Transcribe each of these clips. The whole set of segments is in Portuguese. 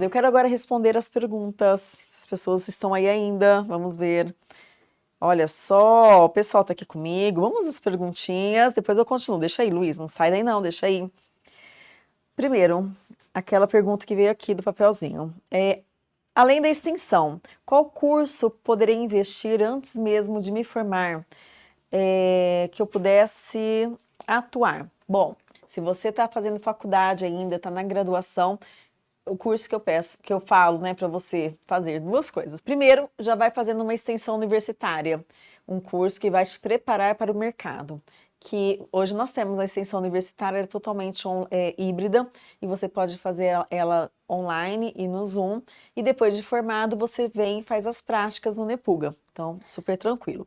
Eu quero agora responder as perguntas, se as pessoas estão aí ainda, vamos ver. Olha só, o pessoal tá aqui comigo, vamos às perguntinhas, depois eu continuo. Deixa aí, Luiz, não sai daí não, deixa aí. Primeiro, aquela pergunta que veio aqui do papelzinho. É, além da extensão, qual curso poderia investir antes mesmo de me formar, é, que eu pudesse atuar? Bom, se você está fazendo faculdade ainda, está na graduação, o curso que eu peço, que eu falo, né, para você fazer duas coisas. Primeiro, já vai fazendo uma extensão universitária, um curso que vai te preparar para o mercado. Que hoje nós temos a extensão universitária totalmente é, híbrida e você pode fazer ela online e no Zoom. E depois de formado, você vem e faz as práticas no Nepuga. Então, super tranquilo.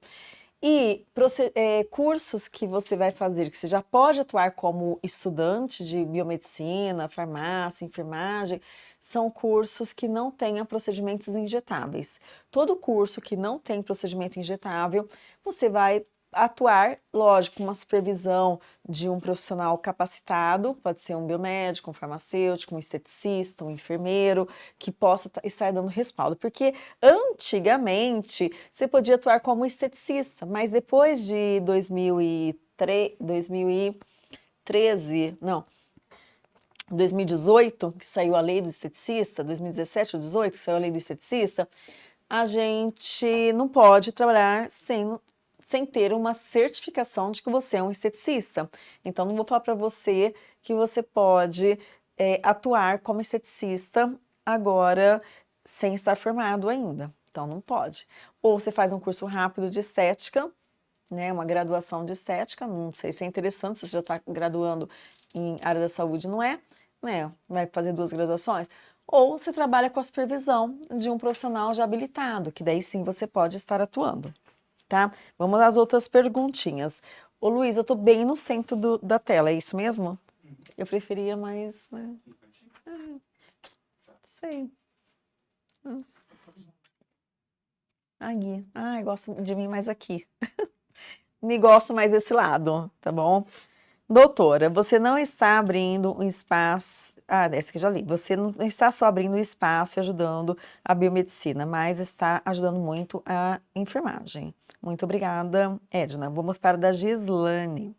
E é, cursos que você vai fazer, que você já pode atuar como estudante de biomedicina, farmácia, enfermagem, são cursos que não tenham procedimentos injetáveis. Todo curso que não tem procedimento injetável, você vai atuar, lógico, uma supervisão de um profissional capacitado, pode ser um biomédico, um farmacêutico, um esteticista, um enfermeiro, que possa estar dando respaldo. Porque antigamente você podia atuar como esteticista, mas depois de 2003, 2013, não, 2018, que saiu a lei do esteticista, 2017 ou 2018, que saiu a lei do esteticista, a gente não pode trabalhar sem sem ter uma certificação de que você é um esteticista. Então, não vou falar para você que você pode é, atuar como esteticista agora sem estar formado ainda. Então, não pode. Ou você faz um curso rápido de estética, né, uma graduação de estética, não sei se é interessante, se você já está graduando em área da saúde, não é? Né? Vai fazer duas graduações. Ou você trabalha com a supervisão de um profissional já habilitado, que daí sim você pode estar atuando tá? Vamos às outras perguntinhas. Ô Luiz, eu tô bem no centro do, da tela, é isso mesmo? Eu preferia mais, né? Ah, sei. Ah. Aqui. Ai, gosto de mim mais aqui. Me gosto mais desse lado, tá bom? Doutora, você não está abrindo um espaço... Ah, essa que já li. Você não está só abrindo espaço e ajudando a biomedicina, mas está ajudando muito a enfermagem. Muito obrigada, Edna. Vamos para a da Gislane.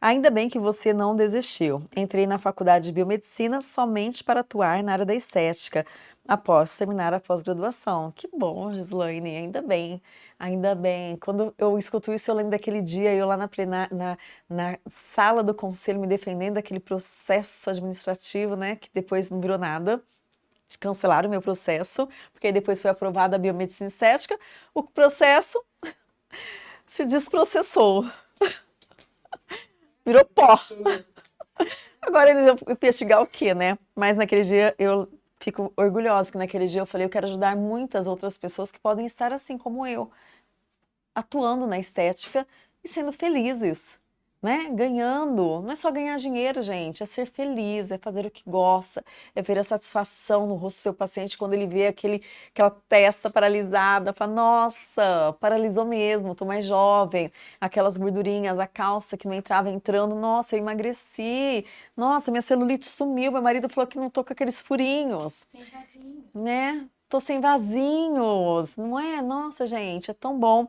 Ainda bem que você não desistiu. Entrei na faculdade de biomedicina somente para atuar na área da estética, após terminar a pós-graduação. Que bom, Gislaine, ainda bem, ainda bem. Quando eu escuto isso, eu lembro daquele dia, eu lá na, na, na sala do conselho me defendendo daquele processo administrativo, né, que depois não virou nada cancelaram o meu processo, porque depois foi aprovada a biomedicina estética, o processo se desprocessou. Virou pó. Agora eles vão investigar o quê, né? Mas naquele dia eu fico orgulhosa, que naquele dia eu falei, eu quero ajudar muitas outras pessoas que podem estar assim como eu, atuando na estética e sendo felizes né? Ganhando. Não é só ganhar dinheiro, gente, é ser feliz, é fazer o que gosta, é ver a satisfação no rosto do seu paciente quando ele vê aquele, aquela testa paralisada, fala, nossa, paralisou mesmo, tô mais jovem, aquelas gordurinhas, a calça que não entrava entrando, nossa, eu emagreci, nossa, minha celulite sumiu, meu marido falou que não tô com aqueles furinhos. Sem vasinho. Né? Tô sem vasinhos, não é? Nossa, gente, é tão bom.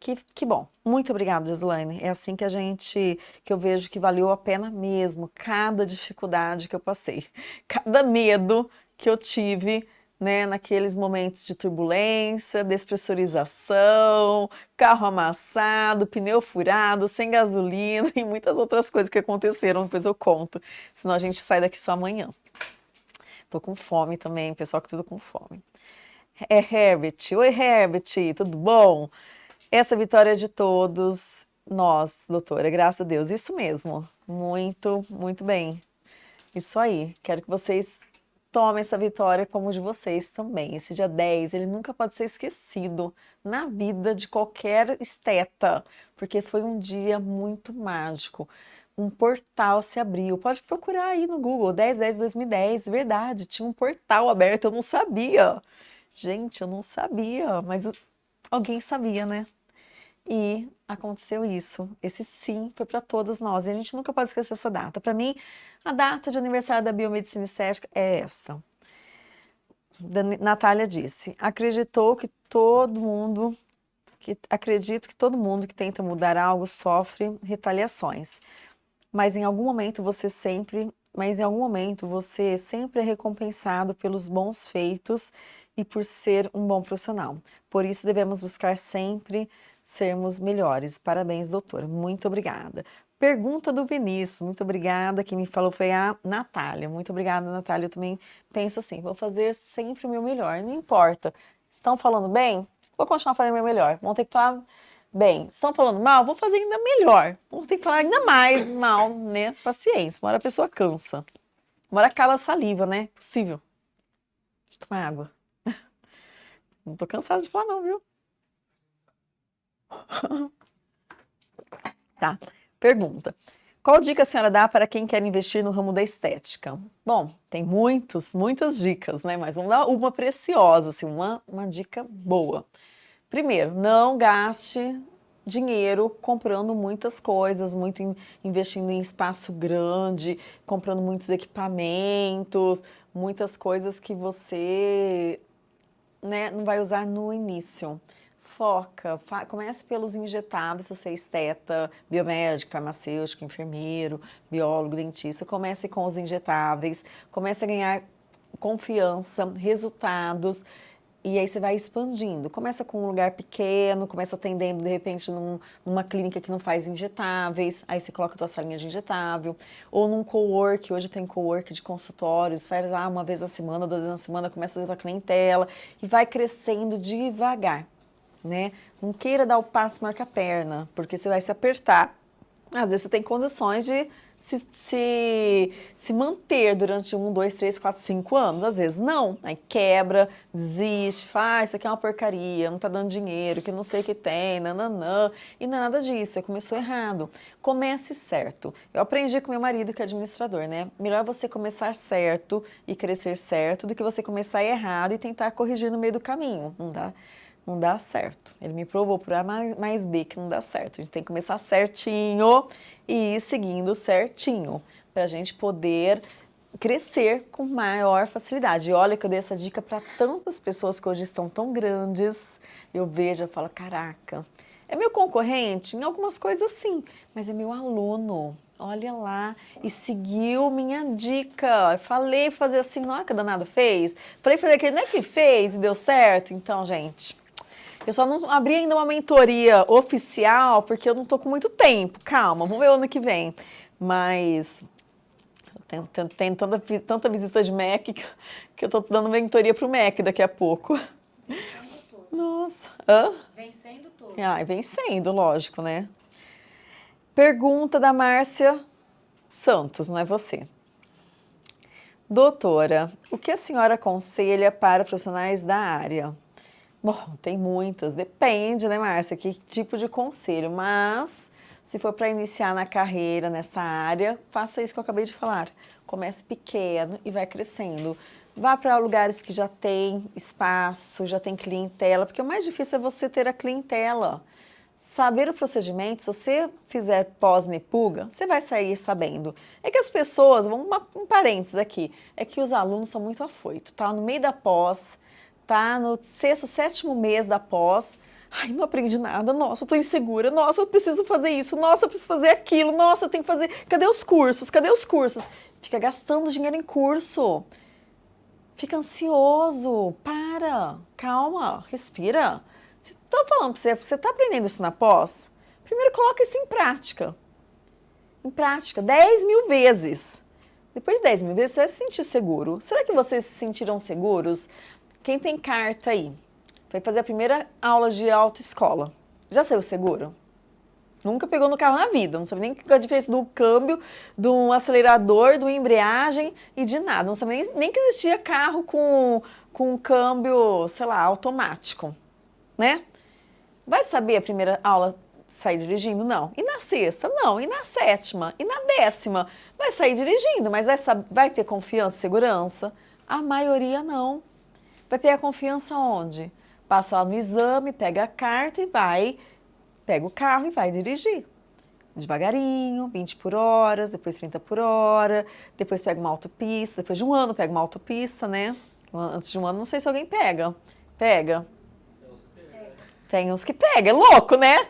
Que, que bom. Muito obrigada, Gislaine. É assim que a gente, que eu vejo que valeu a pena mesmo, cada dificuldade que eu passei, cada medo que eu tive, né, naqueles momentos de turbulência, despressurização, carro amassado, pneu furado, sem gasolina e muitas outras coisas que aconteceram, depois eu conto, senão a gente sai daqui só amanhã. Tô com fome também, pessoal que tudo com fome. É Herbert. Oi, Herbert, tudo bom? Essa vitória é de todos nós, doutora, graças a Deus. Isso mesmo, muito, muito bem. Isso aí, quero que vocês tomem essa vitória como de vocês também. Esse dia 10, ele nunca pode ser esquecido na vida de qualquer esteta, porque foi um dia muito mágico. Um portal se abriu, pode procurar aí no Google, 10, 10 de 2010, verdade, tinha um portal aberto, eu não sabia. Gente, eu não sabia, mas alguém sabia, né? E aconteceu isso. Esse sim foi para todos nós. E a gente nunca pode esquecer essa data. Para mim, a data de aniversário da biomedicina estética é essa. Natália disse, acreditou que todo mundo, que acredito que todo mundo que tenta mudar algo sofre retaliações. Mas em algum momento você sempre, mas em algum momento você sempre é recompensado pelos bons feitos e por ser um bom profissional. Por isso devemos buscar sempre sermos melhores. Parabéns, doutora. Muito obrigada. Pergunta do Vinícius, muito obrigada, quem me falou foi a Natália, muito obrigada Natália, eu também penso assim, vou fazer sempre o meu melhor, não importa, estão falando bem? Vou continuar fazendo o meu melhor, vão ter que falar bem, estão falando mal? Vou fazer ainda melhor, vou ter que falar ainda mais mal, né, paciência, uma hora a pessoa cansa, uma hora acaba a saliva, né, possível, deixa eu tomar água, não tô cansada de falar não, viu? tá. Pergunta. Qual dica a senhora dá para quem quer investir no ramo da estética? Bom, tem muitos, muitas dicas, né? Mas vamos dar uma preciosa, assim, uma, uma dica boa. Primeiro, não gaste dinheiro comprando muitas coisas, muito in, investindo em espaço grande, comprando muitos equipamentos, muitas coisas que você né, não vai usar no início foca, comece pelos injetáveis, se você é esteta, biomédico, farmacêutico, enfermeiro, biólogo, dentista, comece com os injetáveis, comece a ganhar confiança, resultados, e aí você vai expandindo. Começa com um lugar pequeno, começa atendendo, de repente, num, numa clínica que não faz injetáveis, aí você coloca a tua salinha de injetável, ou num co-work, hoje tem co-work de consultórios, faz lá uma vez na semana, duas vezes na semana, começa a fazer a clientela, e vai crescendo devagar né? Não queira dar o passo marca a perna, porque você vai se apertar. Às vezes você tem condições de se, se, se manter durante um, dois, três, quatro, cinco anos. Às vezes não, aí quebra, desiste, faz, ah, isso aqui é uma porcaria, não tá dando dinheiro, que não sei o que tem, nananã. E é nada disso, você começou errado. Comece certo. Eu aprendi com meu marido, que é administrador, né? Melhor você começar certo e crescer certo do que você começar errado e tentar corrigir no meio do caminho, não dá? Não dá certo. Ele me provou por A mais B que não dá certo. A gente tem que começar certinho e ir seguindo certinho, para a gente poder crescer com maior facilidade. E olha que eu dei essa dica para tantas pessoas que hoje estão tão grandes, eu vejo, eu falo, caraca, é meu concorrente? Em algumas coisas sim, mas é meu aluno. Olha lá, e seguiu minha dica. Falei fazer assim, não é que danado fez? Falei fazer aquele, não é que fez e deu certo? Então, gente, eu só não abri ainda uma mentoria oficial, porque eu não tô com muito tempo. Calma, vamos ver o ano que vem. Mas tem, tem, tem tanta, tanta visita de MEC que, que eu tô dando mentoria pro MEC daqui a pouco. Nossa. Hã? Vencendo tudo. Ah, vencendo, lógico, né? Pergunta da Márcia Santos, não é você. Doutora, o que a senhora aconselha para profissionais da área? Bom, tem muitas, depende, né, Márcia, que tipo de conselho, mas se for para iniciar na carreira, nessa área, faça isso que eu acabei de falar. Comece pequeno e vai crescendo. Vá para lugares que já tem espaço, já tem clientela, porque o mais difícil é você ter a clientela. Saber o procedimento, se você fizer pós-nepuga, você vai sair sabendo. É que as pessoas, vamos um parênteses aqui, é que os alunos são muito afoitos, tá? No meio da pós, tá no sexto, sétimo mês da pós, ai, não aprendi nada, nossa, eu tô insegura, nossa, eu preciso fazer isso, nossa, eu preciso fazer aquilo, nossa, eu tenho que fazer, cadê os cursos, cadê os cursos? Fica gastando dinheiro em curso, fica ansioso, para, calma, respira. Tô falando pra você, você tá aprendendo isso na pós, primeiro coloca isso em prática, em prática, 10 mil vezes. Depois de 10 mil vezes, você vai se sentir seguro. Será que vocês se sentiram seguros quem tem carta aí? Foi fazer a primeira aula de autoescola. Já saiu seguro? Nunca pegou no carro na vida, não sabe nem a diferença do câmbio, do acelerador, do embreagem e de nada. Não sabe nem, nem que existia carro com, com câmbio, sei lá, automático, né? Vai saber a primeira aula sair dirigindo? Não. E na sexta? Não. E na sétima? E na décima? Vai sair dirigindo, mas vai, vai ter confiança e segurança? A maioria não. Vai a confiança onde? Passa lá no exame, pega a carta e vai, pega o carro e vai dirigir. Devagarinho, 20 por hora, depois 30 por hora, depois pega uma autopista, depois de um ano pega uma autopista, né? Antes de um ano, não sei se alguém pega. Pega? Tem uns que pega, é louco, né?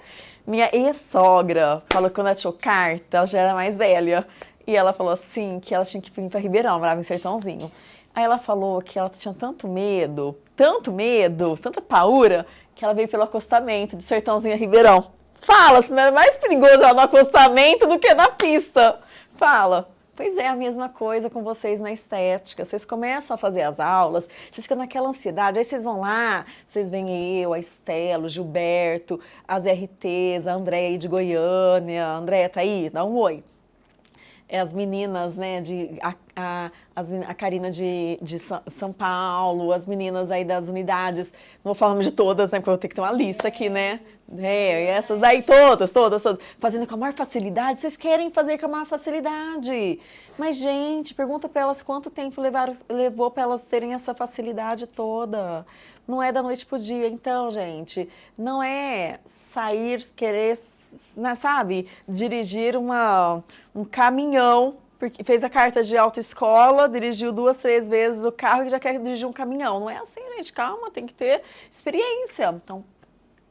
Minha ex-sogra falou que quando ela tirou carta, ela já era mais velha. E ela falou assim, que ela tinha que vir para Ribeirão, morava em Sertãozinho. Aí ela falou que ela tinha tanto medo, tanto medo, tanta paura, que ela veio pelo acostamento de Sertãozinho a Ribeirão. Fala, se não é mais perigoso ela no acostamento do que na pista. Fala. Pois é, a mesma coisa com vocês na estética. Vocês começam a fazer as aulas, vocês ficam naquela ansiedade, aí vocês vão lá, vocês veem eu, a Estela, o Gilberto, as RTs, a Andréia de Goiânia. Andréia tá aí? Dá um oi. É as meninas, né, de, a, a, as, a Karina de, de São Paulo, as meninas aí das unidades, não vou falar de todas, né, porque eu vou ter que ter uma lista aqui, né, é, essas daí todas, todas, todas, fazendo com a maior facilidade, vocês querem fazer com a maior facilidade, mas gente, pergunta para elas quanto tempo levaram, levou para elas terem essa facilidade toda, não é da noite pro dia, então, gente, não é sair, querer né, sabe, dirigir uma, um caminhão, porque fez a carta de autoescola, dirigiu duas, três vezes o carro e já quer dirigir um caminhão. Não é assim, gente, calma, tem que ter experiência. Então,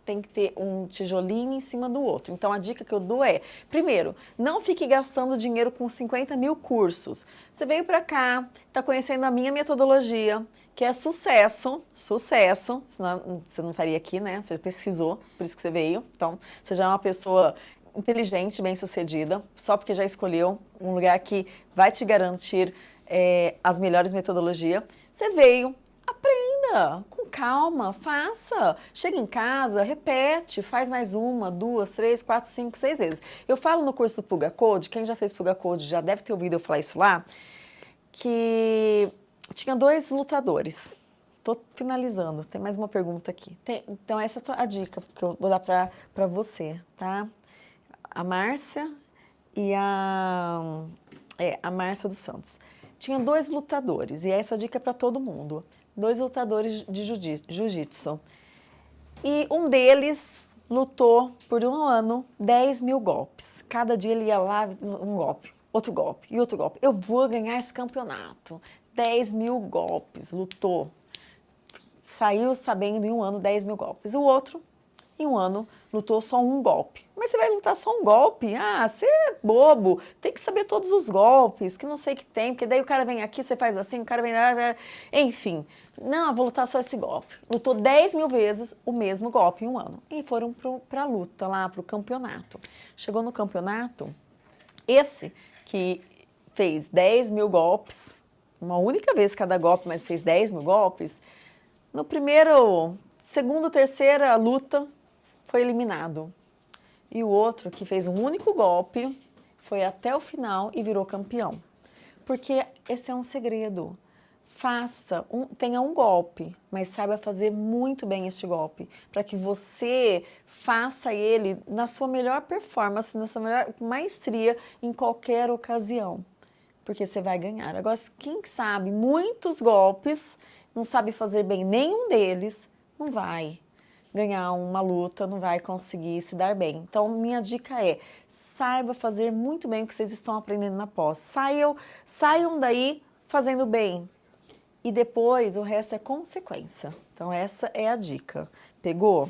tem que ter um tijolinho em cima do outro. Então, a dica que eu dou é, primeiro, não fique gastando dinheiro com 50 mil cursos. Você veio para cá, está conhecendo a minha metodologia, que é sucesso, sucesso, senão você não estaria aqui, né? Você pesquisou, por isso que você veio. Então, você já é uma pessoa inteligente, bem-sucedida, só porque já escolheu um lugar que vai te garantir é, as melhores metodologias. Você veio, com calma, faça. Chega em casa, repete, faz mais uma, duas, três, quatro, cinco, seis vezes. Eu falo no curso do Puga Code, quem já fez Puga Code já deve ter ouvido eu falar isso lá, que tinha dois lutadores. Estou finalizando, tem mais uma pergunta aqui. Tem, então, essa é a dica que eu vou dar para você, tá? A Márcia e a, é, a Márcia dos Santos. Tinha dois lutadores, e essa dica é para todo mundo. Dois lutadores de jiu-jitsu. E um deles lutou por um ano 10 mil golpes. Cada dia ele ia lá, um golpe, outro golpe e outro golpe. Eu vou ganhar esse campeonato. 10 mil golpes, lutou. Saiu sabendo em um ano 10 mil golpes. O outro, em um ano, lutou só um golpe. Mas você vai lutar só um golpe? Ah, você é bobo, tem que saber todos os golpes, que não sei que tem, porque daí o cara vem aqui, você faz assim, o cara vem... Enfim, não, vou lutar só esse golpe. Lutou 10 mil vezes o mesmo golpe em um ano. E foram para a luta lá, para o campeonato. Chegou no campeonato, esse que fez 10 mil golpes, uma única vez cada golpe, mas fez 10 mil golpes, no primeiro, segundo, terceira luta, foi eliminado. E o outro, que fez um único golpe, foi até o final e virou campeão. Porque esse é um segredo. Faça, um, tenha um golpe, mas saiba fazer muito bem este golpe, para que você faça ele na sua melhor performance, na sua melhor maestria em qualquer ocasião porque você vai ganhar. Agora, quem sabe muitos golpes, não sabe fazer bem nenhum deles, não vai ganhar uma luta, não vai conseguir se dar bem. Então, minha dica é, saiba fazer muito bem o que vocês estão aprendendo na pós. Saiam, saiam daí fazendo bem. E depois, o resto é consequência. Então, essa é a dica. Pegou?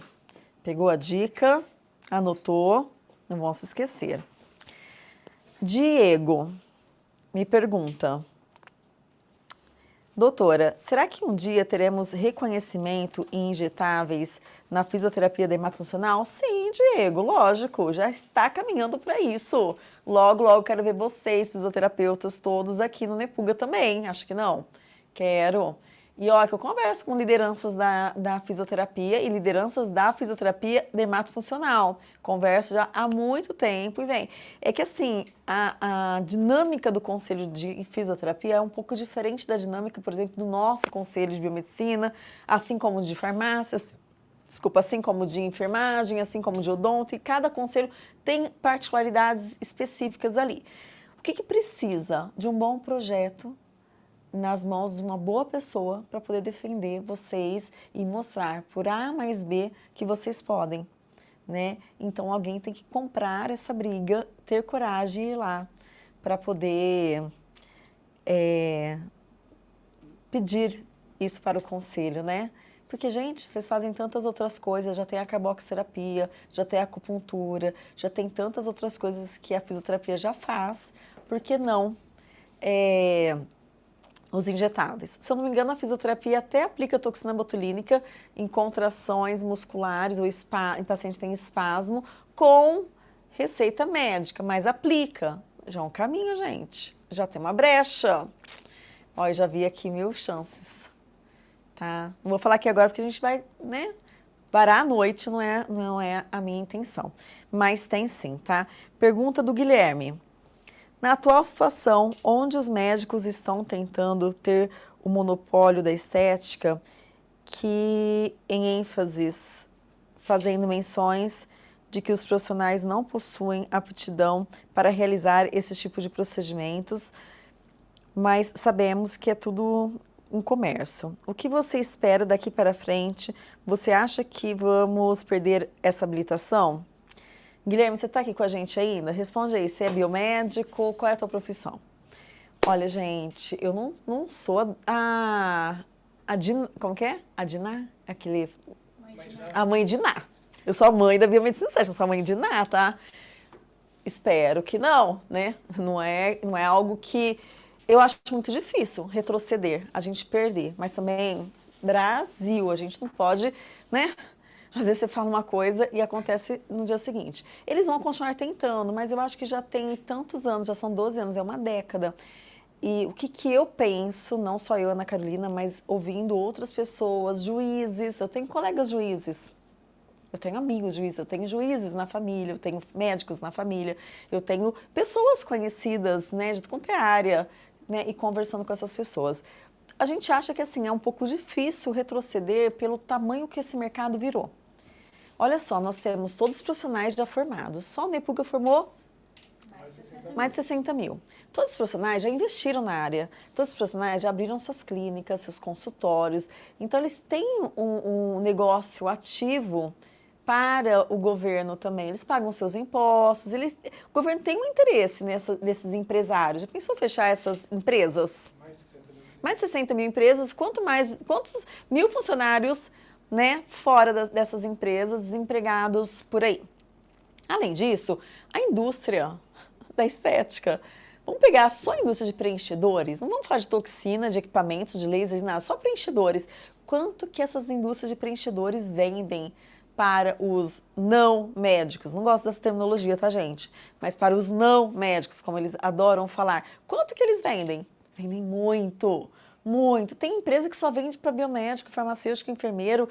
Pegou a dica, anotou, não vão se esquecer. Diego, me pergunta, doutora, será que um dia teremos reconhecimento em injetáveis na fisioterapia dermatofuncional? Sim, Diego, lógico, já está caminhando para isso. Logo, logo quero ver vocês, fisioterapeutas, todos aqui no Nepuga também, acho que não? Quero. E olha que eu converso com lideranças da, da fisioterapia e lideranças da fisioterapia dermatofuncional. Converso já há muito tempo e vem. É que assim, a, a dinâmica do conselho de fisioterapia é um pouco diferente da dinâmica, por exemplo, do nosso conselho de biomedicina, assim como de farmácias, desculpa, assim como de enfermagem, assim como de odonto, e cada conselho tem particularidades específicas ali. O que, que precisa de um bom projeto nas mãos de uma boa pessoa para poder defender vocês e mostrar por A mais B que vocês podem, né? Então alguém tem que comprar essa briga, ter coragem e ir lá para poder é, pedir isso para o conselho, né? Porque, gente, vocês fazem tantas outras coisas, já tem a carboxterapia, já tem a acupuntura, já tem tantas outras coisas que a fisioterapia já faz, por que não é, os injetáveis? Se eu não me engano, a fisioterapia até aplica toxina botulínica em contrações musculares ou em paciente que tem espasmo com receita médica, mas aplica. Já é um caminho, gente. Já tem uma brecha. Olha, já vi aqui mil chances. Tá? Não vou falar aqui agora porque a gente vai, né? Varar à noite não é, não é a minha intenção. Mas tem sim, tá? Pergunta do Guilherme. Na atual situação, onde os médicos estão tentando ter o monopólio da estética, que em ênfases, fazendo menções de que os profissionais não possuem aptidão para realizar esse tipo de procedimentos, mas sabemos que é tudo um comércio. O que você espera daqui para frente? Você acha que vamos perder essa habilitação? Guilherme, você está aqui com a gente ainda? Responde aí, você é biomédico? Qual é a tua profissão? Olha, gente, eu não, não sou a... a Din, como que é? A Diná? Aquele... Mãe a mãe Diná. Eu sou a mãe da biomedicina estética, não sou a mãe de nada, tá? Espero que não, né? Não é, não é algo que eu acho muito difícil retroceder, a gente perder. Mas também, Brasil, a gente não pode, né? Às vezes você fala uma coisa e acontece no dia seguinte. Eles vão continuar tentando, mas eu acho que já tem tantos anos, já são 12 anos, é uma década. E o que, que eu penso, não só eu, Ana Carolina, mas ouvindo outras pessoas, juízes, eu tenho colegas juízes, eu tenho amigos juízes, eu tenho juízes na família, eu tenho médicos na família, eu tenho pessoas conhecidas, né, de qualquer área, né, e conversando com essas pessoas. A gente acha que assim é um pouco difícil retroceder pelo tamanho que esse mercado virou. Olha só, nós temos todos os profissionais já formados. Só o Nepuga formou mais de 60 mil. Todos os profissionais já investiram na área, todos os profissionais já abriram suas clínicas, seus consultórios. Então, eles têm um, um negócio ativo para o governo também. Eles pagam seus impostos, eles, o governo tem um interesse nessa, nesses empresários. Já pensou fechar essas empresas? Mais de 60 mil, mais de 60 mil empresas, quanto mais, quantos mil funcionários né, fora das, dessas empresas, desempregados por aí. Além disso, a indústria da estética, vamos pegar só a indústria de preenchedores, não vamos falar de toxina, de equipamentos, de lasers, nada, só preenchedores. Quanto que essas indústrias de preenchedores vendem para os não médicos, não gosto dessa terminologia, tá gente? Mas para os não médicos, como eles adoram falar, quanto que eles vendem? Vendem muito, muito. Tem empresa que só vende para biomédico, farmacêutico, enfermeiro,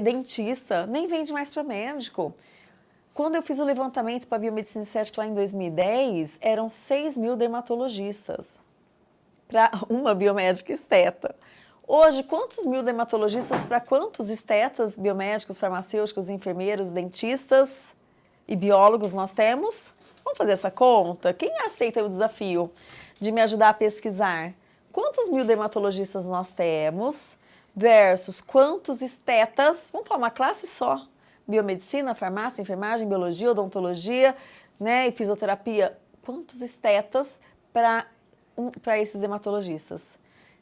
dentista, nem vende mais para médico. Quando eu fiz o levantamento para biomedicina estética lá em 2010, eram 6 mil dermatologistas para uma biomédica esteta. Hoje, quantos mil dermatologistas para quantos estetas, biomédicos, farmacêuticos, enfermeiros, dentistas e biólogos nós temos? Vamos fazer essa conta? Quem aceita o desafio de me ajudar a pesquisar? Quantos mil dermatologistas nós temos versus quantos estetas? Vamos falar uma classe só. Biomedicina, farmácia, enfermagem, biologia, odontologia né, e fisioterapia. Quantos estetas para esses dermatologistas?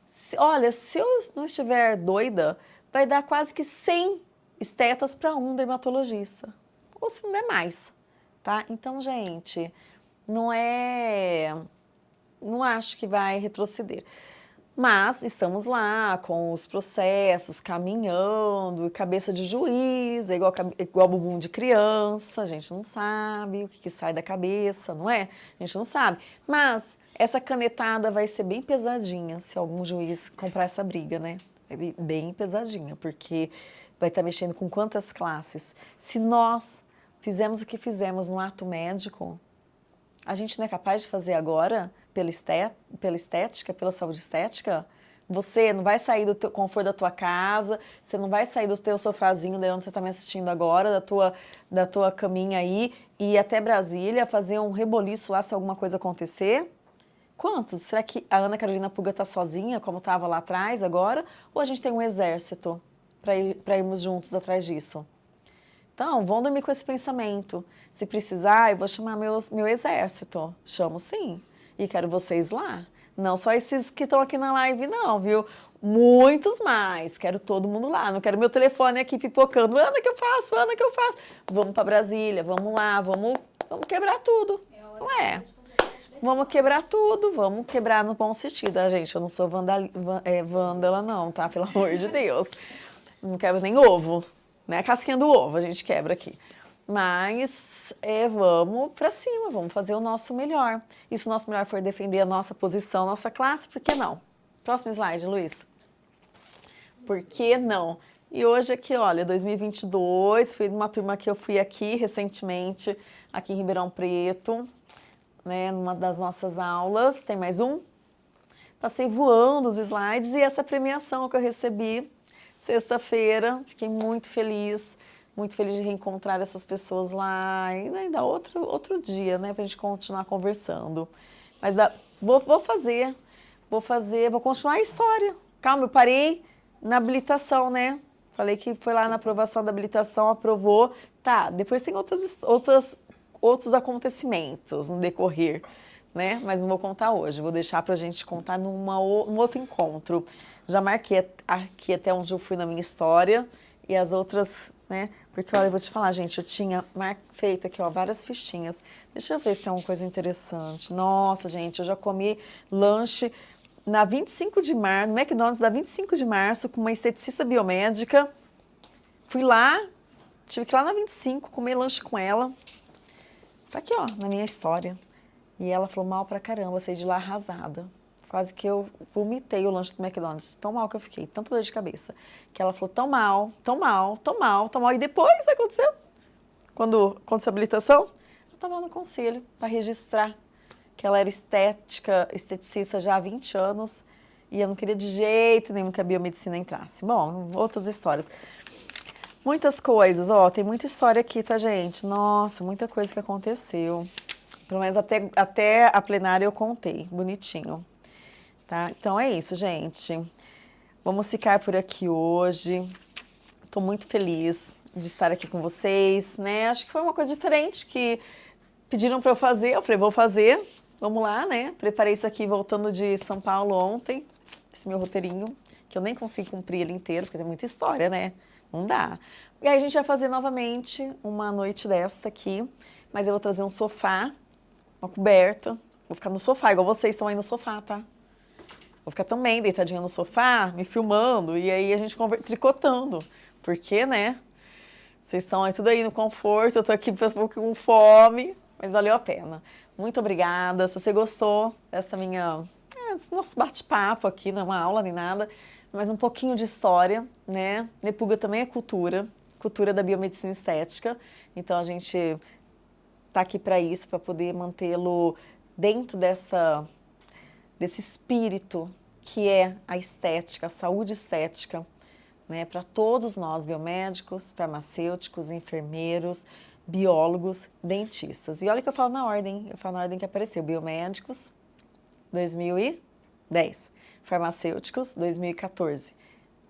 Se, olha, se eu não estiver doida, vai dar quase que 100 estetas para um dermatologista. Ou se não der mais, tá? Então, gente, não é... Não acho que vai retroceder. Mas estamos lá com os processos, caminhando, cabeça de juiz, é igual, igual bumbum de criança, a gente não sabe o que, que sai da cabeça, não é? A gente não sabe. Mas essa canetada vai ser bem pesadinha se algum juiz comprar essa briga, né? Bem pesadinha, porque vai estar mexendo com quantas classes. Se nós fizemos o que fizemos no ato médico, a gente não é capaz de fazer agora pela, estética, pela saúde estética? Você não vai sair do teu conforto da tua casa, você não vai sair do teu sofazinho de onde você está me assistindo agora, da tua, da tua caminha aí, e ir até Brasília fazer um reboliço lá se alguma coisa acontecer? Quantos? Será que a Ana Carolina Puga está sozinha, como estava lá atrás agora? Ou a gente tem um exército para ir, irmos juntos atrás disso? Então, vão dormir com esse pensamento. Se precisar, eu vou chamar meu, meu exército. Chamo sim. E quero vocês lá. Não só esses que estão aqui na live, não, viu? Muitos mais. Quero todo mundo lá. Não quero meu telefone aqui pipocando. Ana, que eu faço? Ana, que eu faço? Vamos para Brasília, vamos lá, vamos, vamos quebrar tudo. Não é? Vamos quebrar tudo, vamos quebrar no bom sentido, tá, gente? Eu não sou vandal, é, vândala, não, tá? Pelo amor de Deus. Não quebro nem ovo, né? A casquinha do ovo a gente quebra aqui. Mas é, vamos para cima, vamos fazer o nosso melhor. E se o nosso melhor for defender a nossa posição, nossa classe, por que não? Próximo slide, Luiz. Por que não? E hoje aqui, olha, 2022, fui numa turma que eu fui aqui recentemente, aqui em Ribeirão Preto, né, numa das nossas aulas. Tem mais um? Passei voando os slides e essa premiação que eu recebi sexta-feira, fiquei muito feliz muito feliz de reencontrar essas pessoas lá, e ainda outro, outro dia, né, pra gente continuar conversando. Mas vou, vou fazer, vou fazer, vou continuar a história. Calma, eu parei na habilitação, né? Falei que foi lá na aprovação da habilitação, aprovou. Tá, depois tem outras, outras, outros acontecimentos no decorrer, né? Mas não vou contar hoje, vou deixar pra gente contar numa, num outro encontro. Já marquei aqui até onde eu fui na minha história e as outras né? Porque, olha, eu vou te falar, gente, eu tinha feito aqui, ó, várias fichinhas. Deixa eu ver se tem uma coisa interessante. Nossa, gente, eu já comi lanche na 25 de março, no McDonald's da 25 de março, com uma esteticista biomédica. Fui lá, tive que ir lá na 25, comer lanche com ela. Tá aqui, ó, na minha história. E ela falou mal pra caramba, saí de lá arrasada. Quase que eu vomitei o lanche do McDonald's. Tão mal que eu fiquei, tanta dor de cabeça. Que ela falou, tão mal, tão mal, tão mal, tão mal. E depois aconteceu, quando aconteceu a habilitação, eu estava no conselho para registrar que ela era estética, esteticista já há 20 anos. E eu não queria de jeito nenhum que a biomedicina entrasse. Bom, outras histórias. Muitas coisas, ó, tem muita história aqui, tá, gente? Nossa, muita coisa que aconteceu. Pelo menos até, até a plenária eu contei, bonitinho. Tá? Então é isso, gente. Vamos ficar por aqui hoje. Estou muito feliz de estar aqui com vocês, né? Acho que foi uma coisa diferente que pediram para eu fazer, eu falei, vou fazer. Vamos lá, né? Preparei isso aqui voltando de São Paulo ontem, esse meu roteirinho, que eu nem consigo cumprir ele inteiro, porque tem muita história, né? Não dá. E aí a gente vai fazer novamente uma noite desta aqui, mas eu vou trazer um sofá, uma coberta, vou ficar no sofá, igual vocês estão aí no sofá, tá? Vou ficar também deitadinha no sofá, me filmando, e aí a gente tricotando. Porque, né? Vocês estão aí tudo aí no conforto, eu tô aqui com fome, mas valeu a pena. Muito obrigada. Se você gostou dessa minha... É, desse nosso bate-papo aqui, não é uma aula nem nada, mas um pouquinho de história, né? Nepuga também é cultura, cultura da biomedicina estética. Então a gente tá aqui para isso, para poder mantê-lo dentro dessa desse espírito que é a estética, a saúde estética, né, para todos nós, biomédicos, farmacêuticos, enfermeiros, biólogos, dentistas. E olha que eu falo na ordem, eu falo na ordem que apareceu, biomédicos, 2010, farmacêuticos, 2014,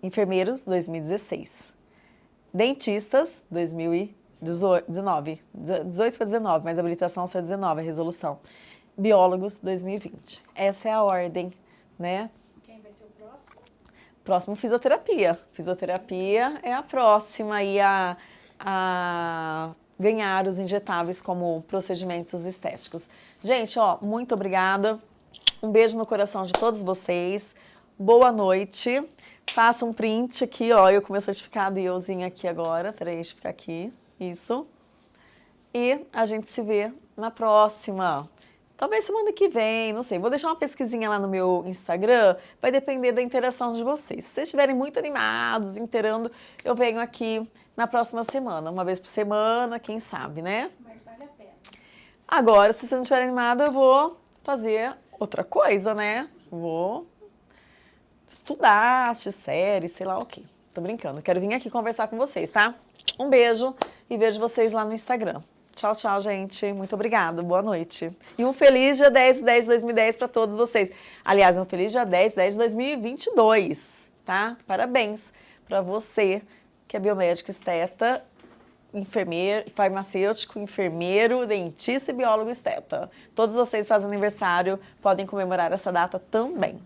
enfermeiros, 2016, dentistas, 2019, 18 para 19, mas a habilitação só é 19, a resolução biólogos 2020. Essa é a ordem, né? Quem vai ser o próximo? Próximo, fisioterapia. Fisioterapia é a próxima a, a ganhar os injetáveis como procedimentos estéticos. Gente, ó, muito obrigada. Um beijo no coração de todos vocês. Boa noite. Faça um print aqui, ó, eu com meu certificado e euzinho aqui agora. Peraí, deixa eu ficar aqui. Isso. E a gente se vê na próxima. Talvez semana que vem, não sei. Vou deixar uma pesquisinha lá no meu Instagram, vai depender da interação de vocês. Se vocês estiverem muito animados, interando, eu venho aqui na próxima semana. Uma vez por semana, quem sabe, né? Mas vale a pena. Agora, se você não estiver animado, eu vou fazer outra coisa, né? Vou estudar, assistir série, sei lá o quê. Tô brincando. Quero vir aqui conversar com vocês, tá? Um beijo e vejo vocês lá no Instagram. Tchau, tchau, gente. Muito obrigada. Boa noite. E um feliz dia 10 10 de 2010 para todos vocês. Aliás, um feliz dia 10 10 de 2022, tá? Parabéns para você que é biomédico esteta enfermeiro, farmacêutico, enfermeiro, dentista e biólogo esteta. Todos vocês fazem aniversário, podem comemorar essa data também.